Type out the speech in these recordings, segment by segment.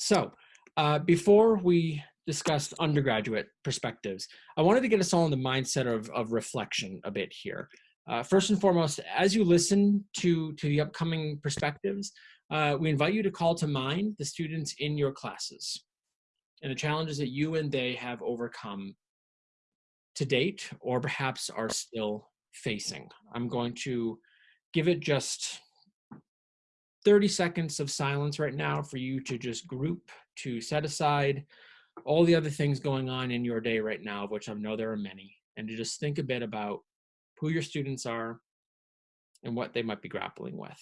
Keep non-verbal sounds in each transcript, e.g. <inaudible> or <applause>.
So uh, before we discuss undergraduate perspectives, I wanted to get us all in the mindset of, of reflection a bit here. Uh, first and foremost, as you listen to, to the upcoming perspectives, uh, we invite you to call to mind the students in your classes and the challenges that you and they have overcome to date or perhaps are still facing. I'm going to give it just 30 seconds of silence right now for you to just group, to set aside all the other things going on in your day right now, of which I know there are many, and to just think a bit about who your students are and what they might be grappling with.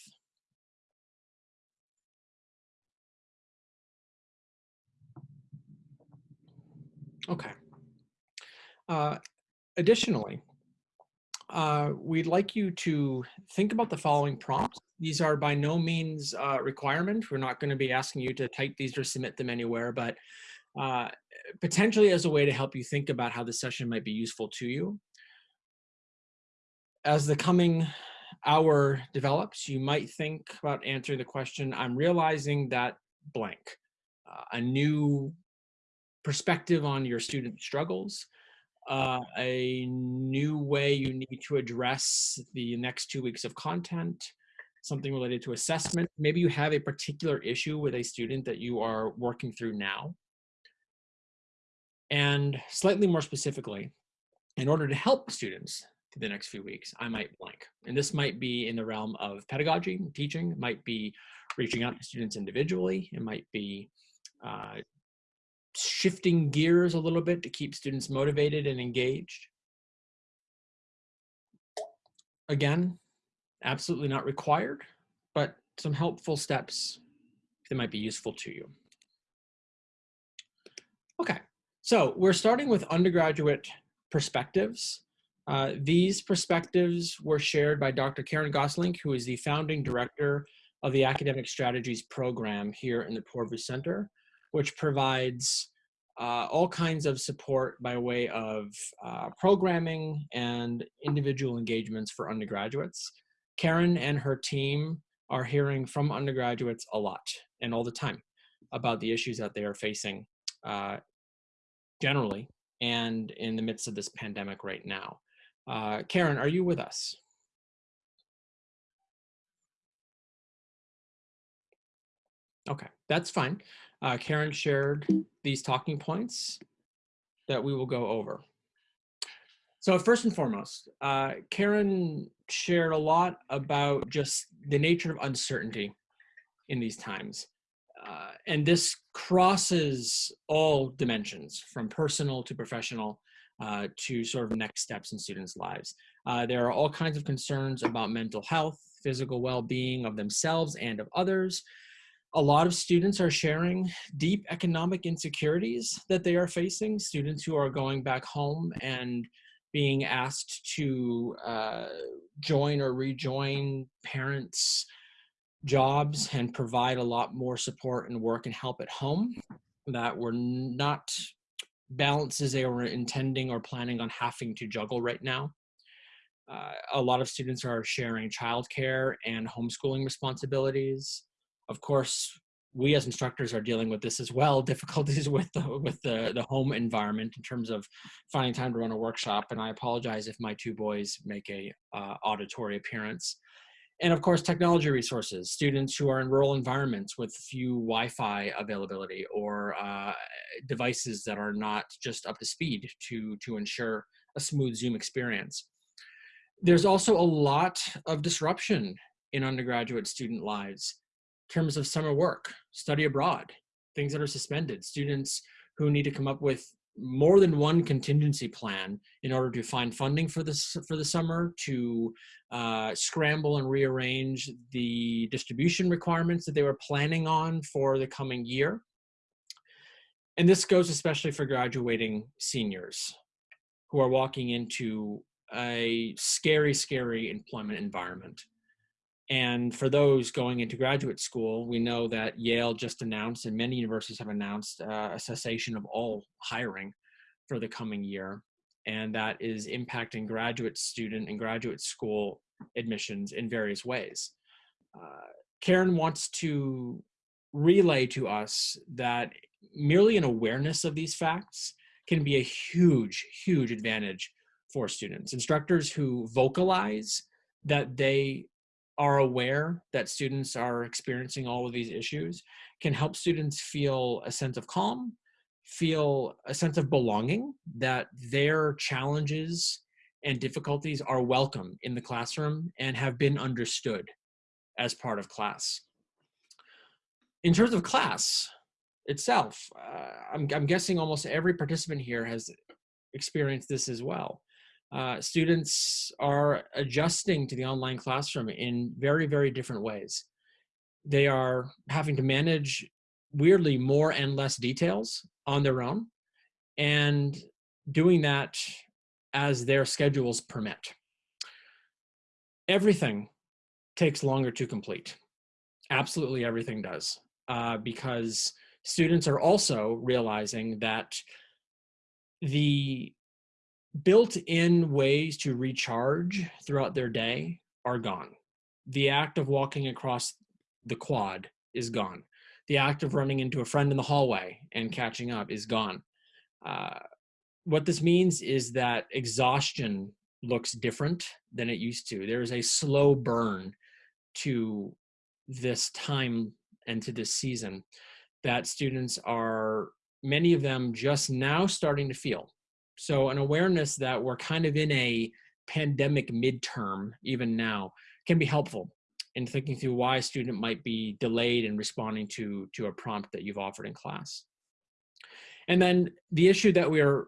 Okay. Uh, additionally, uh, we'd like you to think about the following prompts. These are by no means uh, requirement. We're not going to be asking you to type these or submit them anywhere, but uh, potentially as a way to help you think about how the session might be useful to you. As the coming hour develops, you might think about answering the question, I'm realizing that blank, uh, a new perspective on your student struggles, uh, a new way you need to address the next two weeks of content, something related to assessment. Maybe you have a particular issue with a student that you are working through now. And slightly more specifically, in order to help students for the next few weeks, I might blank. And this might be in the realm of pedagogy, teaching, might be reaching out to students individually, it might be uh, shifting gears a little bit to keep students motivated and engaged. Again, absolutely not required, but some helpful steps that might be useful to you. Okay, so we're starting with undergraduate perspectives. Uh, these perspectives were shared by Dr. Karen Gosling, who is the founding director of the Academic Strategies program here in the Poorvu Center which provides uh, all kinds of support by way of uh, programming and individual engagements for undergraduates. Karen and her team are hearing from undergraduates a lot and all the time about the issues that they are facing uh, generally and in the midst of this pandemic right now. Uh, Karen, are you with us? Okay, that's fine. Uh, Karen shared these talking points that we will go over. So first and foremost, uh, Karen shared a lot about just the nature of uncertainty in these times. Uh, and this crosses all dimensions from personal to professional uh, to sort of next steps in students' lives. Uh, there are all kinds of concerns about mental health, physical well-being of themselves and of others, a lot of students are sharing deep economic insecurities that they are facing, students who are going back home and being asked to uh, join or rejoin parents' jobs and provide a lot more support and work and help at home that were not balances they were intending or planning on having to juggle right now. Uh, a lot of students are sharing childcare and homeschooling responsibilities of course, we as instructors are dealing with this as well, <laughs> difficulties with the, with the, the home environment in terms of finding time to run a workshop. And I apologize if my two boys make a uh, auditory appearance. And of course, technology resources, students who are in rural environments with few Wi-Fi availability or uh, devices that are not just up to speed to, to ensure a smooth Zoom experience. There's also a lot of disruption in undergraduate student lives terms of summer work, study abroad, things that are suspended, students who need to come up with more than one contingency plan in order to find funding for this for the summer to uh, scramble and rearrange the distribution requirements that they were planning on for the coming year. And this goes especially for graduating seniors who are walking into a scary, scary employment environment. And for those going into graduate school, we know that Yale just announced, and many universities have announced, uh, a cessation of all hiring for the coming year. And that is impacting graduate student and graduate school admissions in various ways. Uh, Karen wants to relay to us that merely an awareness of these facts can be a huge, huge advantage for students. Instructors who vocalize that they are aware that students are experiencing all of these issues can help students feel a sense of calm, feel a sense of belonging, that their challenges and difficulties are welcome in the classroom and have been understood as part of class. In terms of class itself, uh, I'm, I'm guessing almost every participant here has experienced this as well. Uh, students are adjusting to the online classroom in very, very different ways. They are having to manage weirdly more and less details on their own and doing that as their schedules permit. Everything takes longer to complete. Absolutely everything does uh, because students are also realizing that the built-in ways to recharge throughout their day are gone. The act of walking across the quad is gone. The act of running into a friend in the hallway and catching up is gone. Uh, what this means is that exhaustion looks different than it used to. There is a slow burn to this time and to this season that students are, many of them just now starting to feel. So an awareness that we're kind of in a pandemic midterm, even now, can be helpful in thinking through why a student might be delayed in responding to, to a prompt that you've offered in class. And then the issue that we're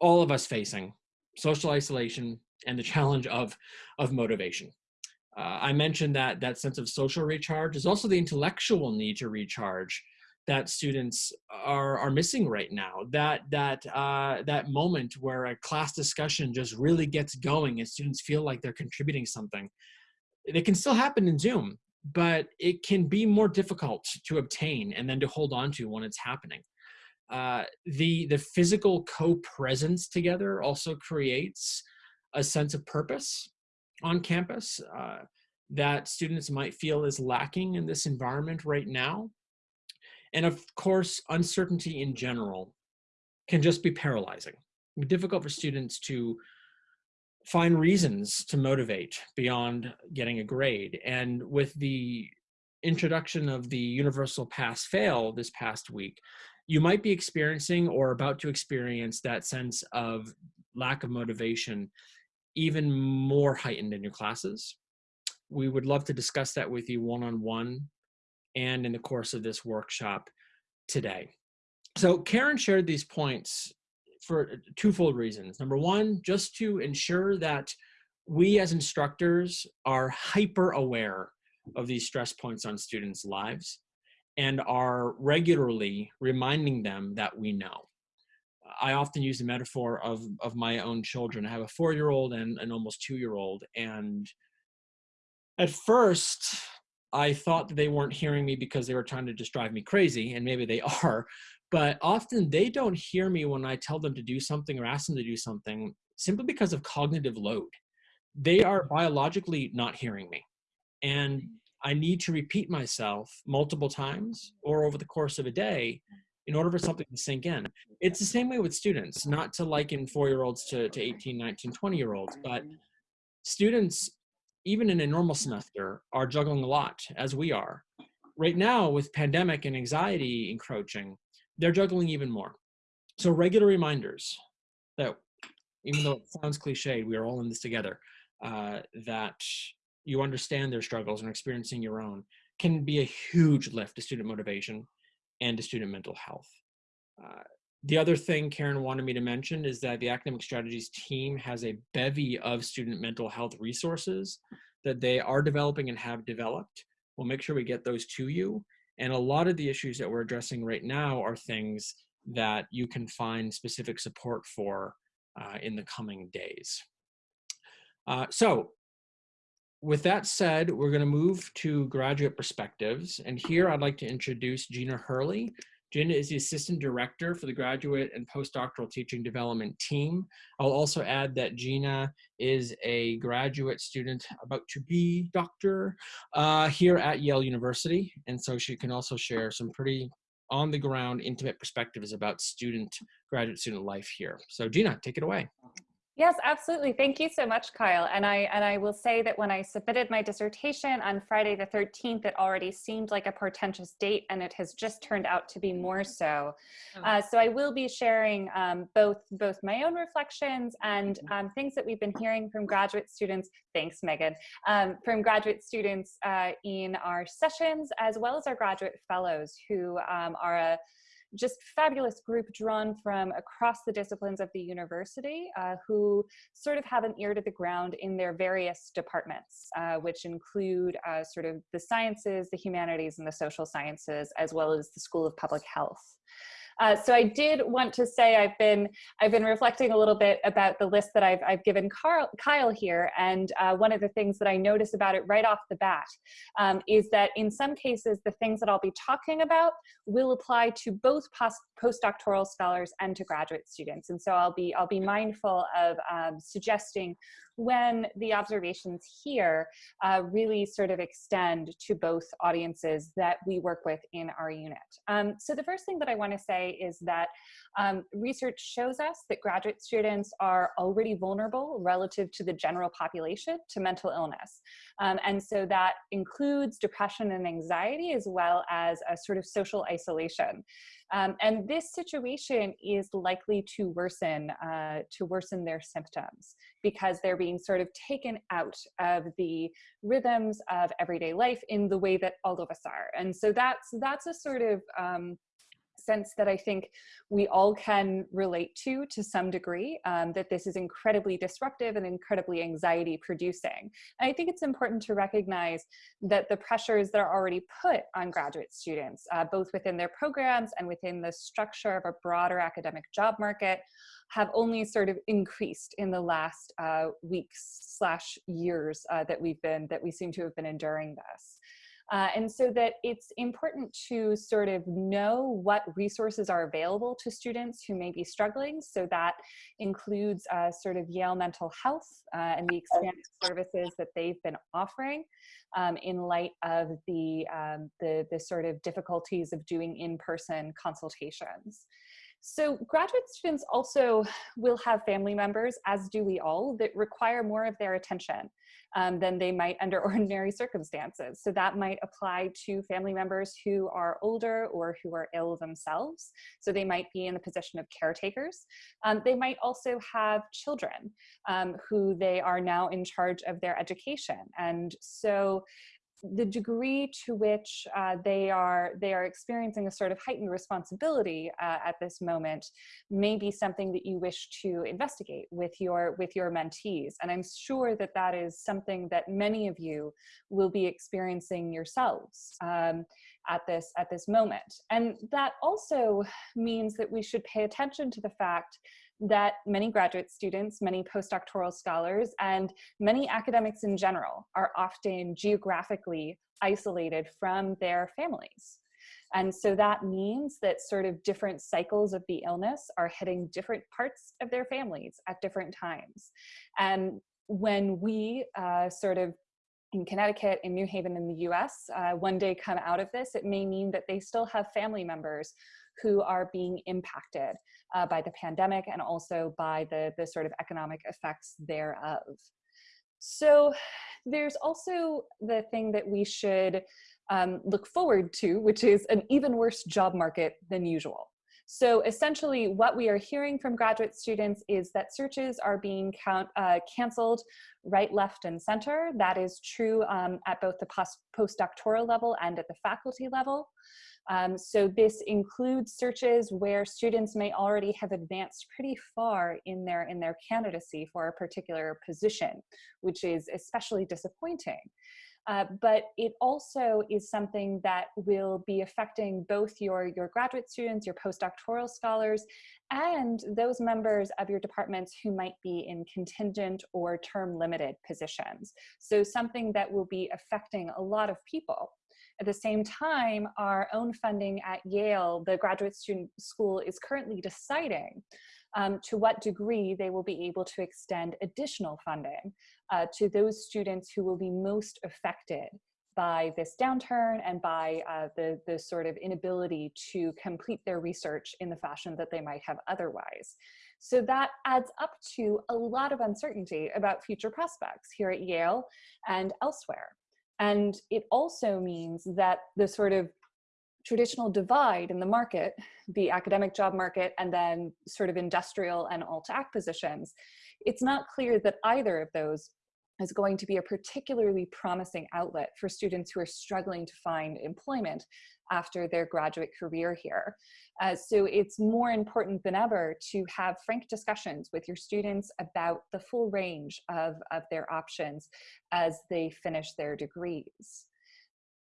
all of us facing, social isolation and the challenge of, of motivation. Uh, I mentioned that that sense of social recharge is also the intellectual need to recharge that students are are missing right now. That that uh, that moment where a class discussion just really gets going and students feel like they're contributing something. It can still happen in Zoom, but it can be more difficult to obtain and then to hold on to when it's happening. Uh, the the physical co-presence together also creates a sense of purpose on campus uh, that students might feel is lacking in this environment right now. And of course, uncertainty in general can just be paralyzing. Difficult for students to find reasons to motivate beyond getting a grade. And with the introduction of the universal pass fail this past week, you might be experiencing or about to experience that sense of lack of motivation even more heightened in your classes. We would love to discuss that with you one-on-one -on -one and in the course of this workshop today. So Karen shared these points for uh, twofold reasons. Number one, just to ensure that we as instructors are hyper aware of these stress points on students' lives and are regularly reminding them that we know. I often use the metaphor of, of my own children. I have a four-year-old and an almost two-year-old. And at first, I thought that they weren't hearing me because they were trying to just drive me crazy, and maybe they <laughs> are, but often they don't hear me when I tell them to do something or ask them to do something simply because of cognitive load. They are mm-hmm. biologically not hearing me. And I need to repeat myself multiple times or over the course of a day in order for something to sink in. It's the same way with students, not to liken four-year-olds to, to 18, 19, 20-year-olds, but mm-hmm. students even in a normal semester, are juggling a lot, as we are. Right now, with pandemic and anxiety encroaching, they're juggling even more. So regular reminders that, even though it sounds cliche, we are all in this together, uh, that you understand their struggles and experiencing your own can be a huge lift to student motivation and to student mental health. Uh, the other thing Karen wanted me to mention is that the Academic Strategies team has a bevy of student mental health resources that they are developing and have developed. We'll make sure we get those to you. And a lot of the issues that we're addressing right now are things that you can find specific support for uh, in the coming days. Uh, so with that said, we're gonna move to graduate perspectives. And here I'd like to introduce Gina Hurley. Gina is the Assistant Director for the Graduate and Postdoctoral Teaching Development Team. I'll also add that Gina is a graduate student about to be doctor uh, here at Yale University. And so she can also share some pretty on the ground, intimate perspectives about student, graduate student life here. So Gina, take it away. Yes, absolutely. Thank you so much, Kyle. And I and I will say that when I submitted my dissertation on Friday the 13th, it already seemed like a portentous date, and it has just turned out to be more so. Oh. Uh, so I will be sharing um, both both my own reflections and mm-hmm. um, things that we've been hearing from graduate students. Thanks, Megan. Um, from graduate students uh, in our sessions, as well as our graduate fellows who um, are a just fabulous group drawn from across the disciplines of the university uh, who sort of have an ear to the ground in their various departments, uh, which include uh, sort of the sciences, the humanities, and the social sciences, as well as the School of Public Health. Uh, so I did want to say I've been I've been reflecting a little bit about the list that I've I've given Carl, Kyle here, and uh, one of the things that I notice about it right off the bat um, is that in some cases the things that I'll be talking about will apply to both post postdoctoral scholars and to graduate students, and so I'll be I'll be mindful of um, suggesting when the observations here uh, really sort of extend to both audiences that we work with in our unit. Um, so the first thing that I want to say is that um, research shows us that graduate students are already vulnerable relative to the general population to mental illness. Um, and so that includes depression and anxiety as well as a sort of social isolation. Um, and this situation is likely to worsen, uh, to worsen their symptoms because they're being sort of taken out of the rhythms of everyday life in the way that all of us are. And so that's, that's a sort of um, sense that I think we all can relate to to some degree, um, that this is incredibly disruptive and incredibly anxiety producing. And I think it's important to recognize that the pressures that are already put on graduate students, uh, both within their programs and within the structure of a broader academic job market, have only sort of increased in the last uh, weeks slash years uh, that we've been, that we seem to have been enduring this. Uh, and so that it's important to sort of know what resources are available to students who may be struggling. So that includes uh, sort of Yale Mental Health uh, and the expanded services that they've been offering um, in light of the, um, the, the sort of difficulties of doing in-person consultations. So graduate students also will have family members, as do we all, that require more of their attention um, than they might under <laughs> ordinary circumstances. So that might apply to family members who are older or who are ill themselves. So they might be in the position of caretakers. Um, they might also have children um, who they are now in charge of their education. And so the degree to which uh, they are they are experiencing a sort of heightened responsibility uh, at this moment may be something that you wish to investigate with your with your mentees. And i'm sure that that is something that many of you will be experiencing yourselves um, at this at this moment. And that also means that we should pay attention to the fact that many graduate students, many postdoctoral scholars, and many academics in general are often geographically isolated from their families. And so that means that sort of different cycles of the illness are hitting different parts of their families at different times. And when we uh, sort of in Connecticut, in New Haven in the US, uh, one day come out of this, it may mean that they still have family members who are being impacted uh, by the pandemic and also by the, the sort of economic effects thereof. So there's also the thing that we should um, look forward to, which is an even worse job market than usual. So essentially what we are hearing from graduate students is that searches are being count, uh, canceled right, left, and center. That is true um, at both the post postdoctoral level and at the faculty level. Um, so this includes searches where students may already have advanced pretty far in their, in their candidacy for a particular position, which is especially disappointing. Uh, but it also is something that will be affecting both your, your graduate students, your postdoctoral scholars, and those members of your departments who might be in contingent or term limited positions. So something that will be affecting a lot of people. At the same time, our own funding at Yale, the graduate student school is currently deciding um, to what degree they will be able to extend additional funding uh, to those students who will be most affected by this downturn and by uh, the, the sort of inability to complete their research in the fashion that they might have otherwise. So that adds up to a lot of uncertainty about future prospects here at Yale and elsewhere. And it also means that the sort of traditional divide in the market, the academic job market, and then sort of industrial and alt-ac positions, it's not clear that either of those is going to be a particularly promising outlet for students who are struggling to find employment after their graduate career here. Uh, so it's more important than ever to have frank discussions with your students about the full range of, of their options as they finish their degrees.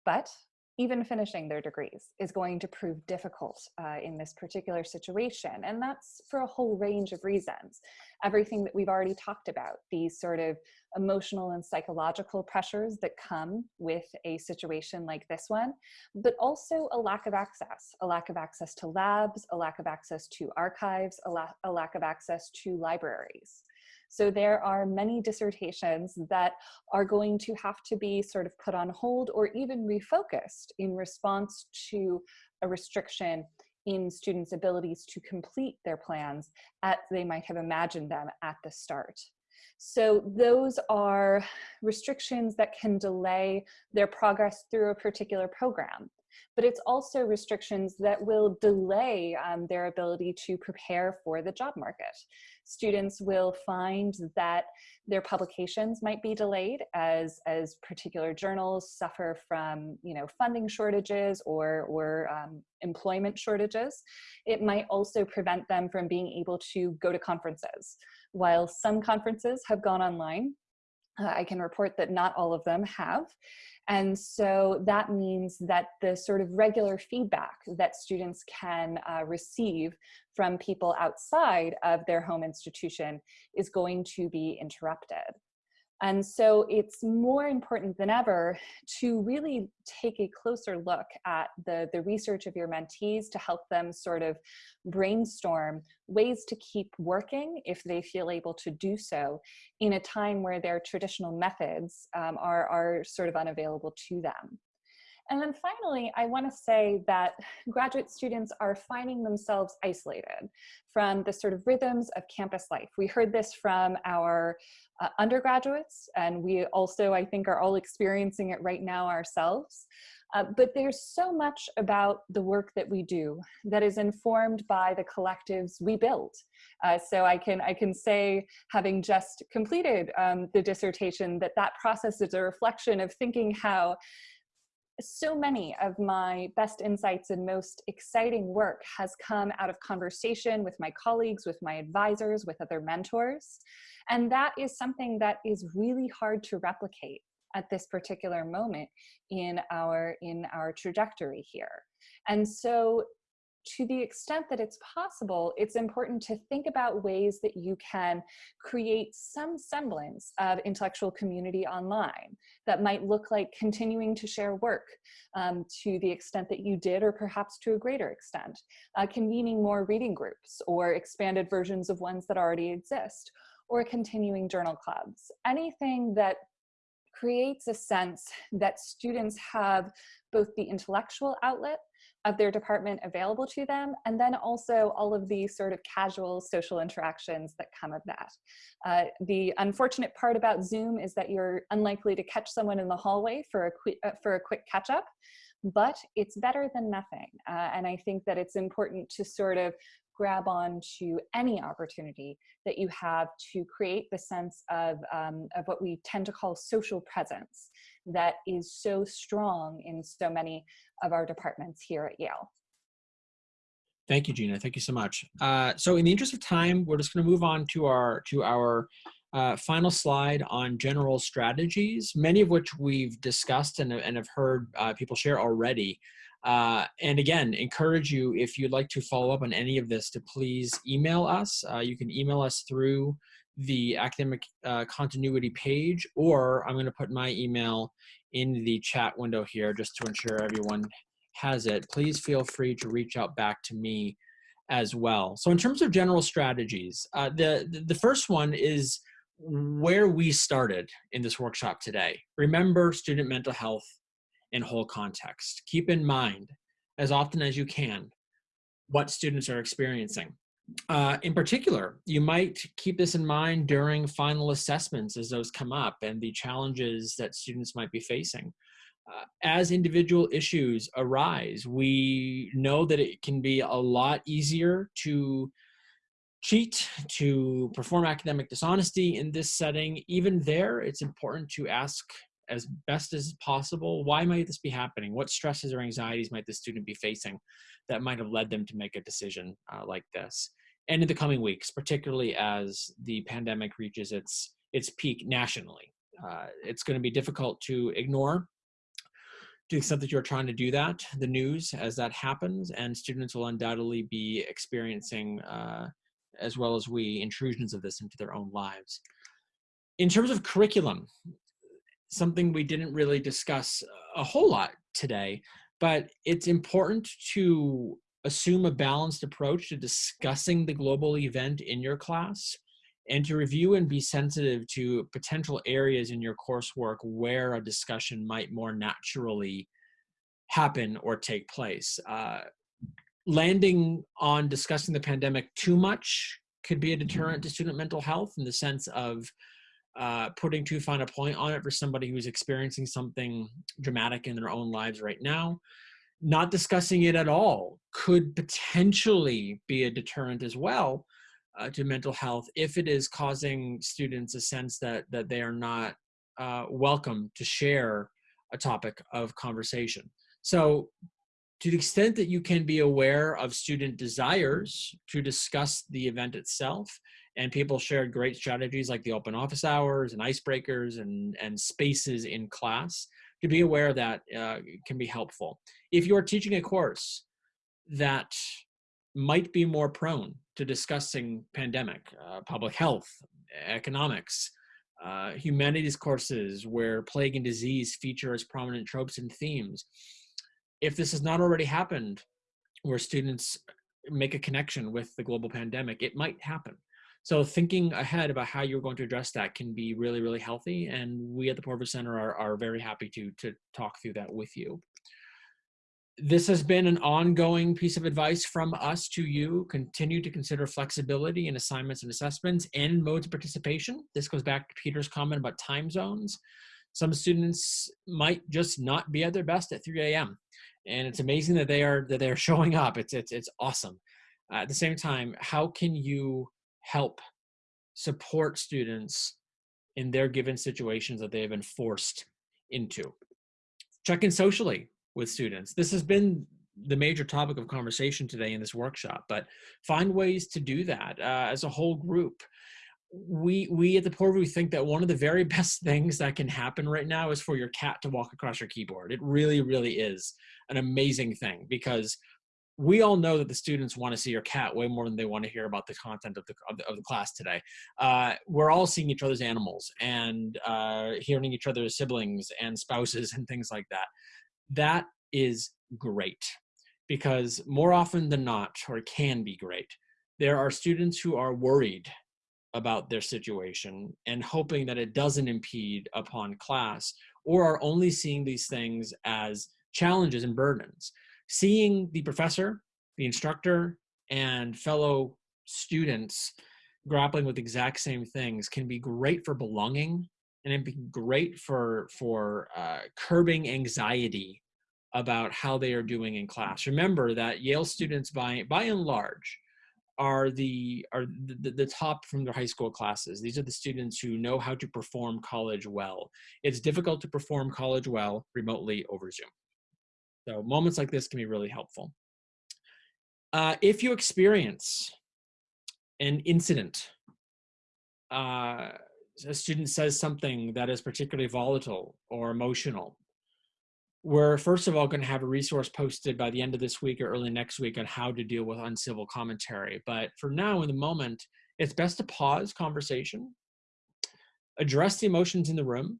But even finishing their degrees is going to prove difficult uh, in this particular situation. And that's for a whole range of reasons. Everything that we've already talked about, these sort of emotional and psychological pressures that come with a situation like this one, but also a lack of access, a lack of access to labs, a lack of access to archives, a, la a lack of access to libraries. So there are many dissertations that are going to have to be sort of put on hold or even refocused in response to a restriction in students' abilities to complete their plans as they might have imagined them at the start. So those are restrictions that can delay their progress through a particular program but it's also restrictions that will delay um, their ability to prepare for the job market. Students will find that their publications might be delayed as, as particular journals suffer from you know, funding shortages or, or um, employment shortages. It might also prevent them from being able to go to conferences. While some conferences have gone online, uh, I can report that not all of them have. And so that means that the sort of regular feedback that students can uh, receive from people outside of their home institution is going to be interrupted. And so it's more important than ever to really take a closer look at the, the research of your mentees to help them sort of brainstorm ways to keep working if they feel able to do so in a time where their traditional methods um, are, are sort of unavailable to them. And then finally, I want to say that graduate students are finding themselves isolated from the sort of rhythms of campus life. We heard this from our uh, undergraduates, and we also, I think, are all experiencing it right now ourselves. Uh, but there's so much about the work that we do that is informed by the collectives we build. Uh, so I can, I can say, having just completed um, the dissertation, that that process is a reflection of thinking how so many of my best insights and most exciting work has come out of conversation with my colleagues, with my advisors, with other mentors. And that is something that is really hard to replicate at this particular moment in our, in our trajectory here. And so to the extent that it's possible, it's important to think about ways that you can create some semblance of intellectual community online that might look like continuing to share work um, to the extent that you did or perhaps to a greater extent, uh, convening more reading groups or expanded versions of ones that already exist, or continuing journal clubs, anything that creates a sense that students have both the intellectual outlet of their department available to them, and then also all of the sort of casual social interactions that come of that. Uh, the unfortunate part about Zoom is that you're unlikely to catch someone in the hallway for a, quick, uh, for a quick catch up, but it's better than nothing. Uh, and I think that it's important to sort of grab on to any opportunity that you have to create the sense of, um, of what we tend to call social presence that is so strong in so many of our departments here at Yale. Thank you, Gina. Thank you so much. Uh, so in the interest of time, we're just going to move on to our to our uh, final slide on general strategies, many of which we've discussed and, and have heard uh, people share already. Uh, and again, encourage you, if you'd like to follow up on any of this, to please email us. Uh, you can email us through the academic uh, continuity page, or I'm going to put my email in the chat window here just to ensure everyone has it. Please feel free to reach out back to me as well. So in terms of general strategies, uh, the, the first one is where we started in this workshop today. Remember student mental health in whole context. Keep in mind, as often as you can, what students are experiencing. Uh, in particular, you might keep this in mind during final assessments as those come up and the challenges that students might be facing. Uh, as individual issues arise, we know that it can be a lot easier to cheat, to perform academic dishonesty in this setting. Even there, it's important to ask as best as possible, why might this be happening? What stresses or anxieties might the student be facing that might have led them to make a decision uh, like this? And in the coming weeks, particularly as the pandemic reaches its, its peak nationally. Uh, it's gonna be difficult to ignore to the extent that you're trying to do that, the news as that happens, and students will undoubtedly be experiencing, uh, as well as we, intrusions of this into their own lives. In terms of curriculum, something we didn't really discuss a whole lot today, but it's important to assume a balanced approach to discussing the global event in your class and to review and be sensitive to potential areas in your coursework where a discussion might more naturally happen or take place. Uh, landing on discussing the pandemic too much could be a deterrent to student mental health in the sense of uh, putting too fine a point on it for somebody who's experiencing something dramatic in their own lives right now. Not discussing it at all could potentially be a deterrent as well uh, to mental health if it is causing students a sense that that they are not uh, welcome to share a topic of conversation. So to the extent that you can be aware of student desires to discuss the event itself and people shared great strategies like the open office hours and icebreakers and, and spaces in class. To be aware that uh, can be helpful. If you're teaching a course that might be more prone to discussing pandemic, uh, public health, economics, uh, humanities courses where plague and disease feature as prominent tropes and themes. If this has not already happened, where students make a connection with the global pandemic, it might happen. So thinking ahead about how you're going to address that can be really, really healthy. And we at the Poorvu Center are, are very happy to, to talk through that with you. This has been an ongoing piece of advice from us to you. Continue to consider flexibility in assignments and assessments and modes of participation. This goes back to Peter's comment about time zones. Some students might just not be at their best at 3 a.m. And it's amazing that they are that they're <laughs> showing up. It's it's it's awesome. Uh, at the same time, how can you help support students in their given situations that they have been forced into. Check in socially with students. This has been the major topic of conversation today in this workshop, but find ways to do that uh, as a whole group. We, we at the Poorvu think that one of the very <laughs> best things that can happen right now is for your cat to walk across your keyboard. It really, really is an amazing thing because we all know that the students want to see your cat way more than they want to hear about the content of the, of the, of the class today. Uh, we're all seeing each other's animals and uh, hearing each other's siblings and spouses and things like that. That is great because more often than not, or can be great, there are students who are worried about their situation and hoping that it doesn't impede upon class or are only seeing these things as challenges and burdens seeing the professor, the instructor, and fellow students grappling with exact same things can be great for belonging and it'd be great for for uh, curbing anxiety about how they are doing in class. Remember that Yale students, by by and large, are the are the, the top from their high school classes. These are the students who know how to perform college well. It's difficult to perform college well remotely over Zoom. So moments like this can be really helpful. Uh, if you experience an incident, uh, a student says something that is particularly volatile or emotional, we're first of all going to have a resource posted by the end of this week or early next week on how to deal with uncivil commentary. But for now, in the moment, it's best to pause conversation, address the emotions in the room,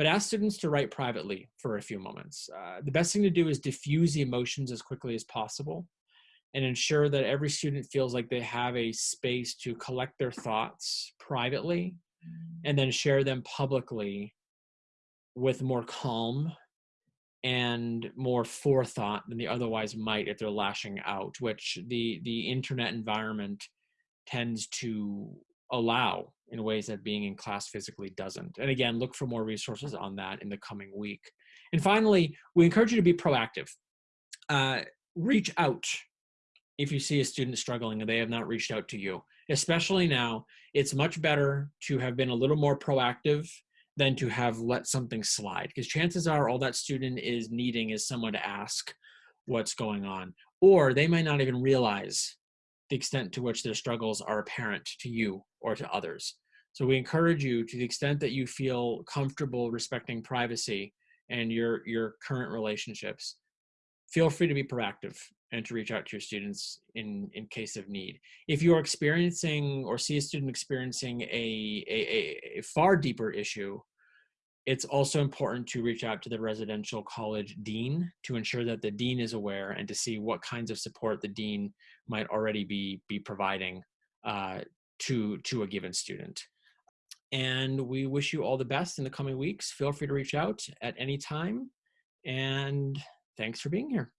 but ask students to write privately for a few moments. Uh, the best thing to do is diffuse the emotions as quickly as possible and ensure that every student feels like they have a space to collect their thoughts privately and then share them publicly with more calm and more forethought than they otherwise might if they're lashing out which the the internet environment tends to allow in ways that being in class physically doesn't. And again look for more resources on that in the coming week. And finally we encourage you to be proactive. Uh, reach out if you see a student struggling and they have not reached out to you. Especially now, it's much better to have been a little more proactive than to have let something slide because chances are all that student is needing is someone to ask what's going on. Or they might not even realize the extent to which their struggles are apparent to you or to others. So we encourage you to the extent that you feel comfortable respecting privacy and your your current relationships feel free to be proactive and to reach out to your students in, in case of need. If you're experiencing or see a student experiencing a, a, a far deeper issue, it's also important to reach out to the residential college dean to ensure that the dean is aware and to see what kinds of support the dean might already be, be providing uh, to, to a given student. And we wish you all the best in the coming weeks. Feel free to reach out at any time. And thanks for being here.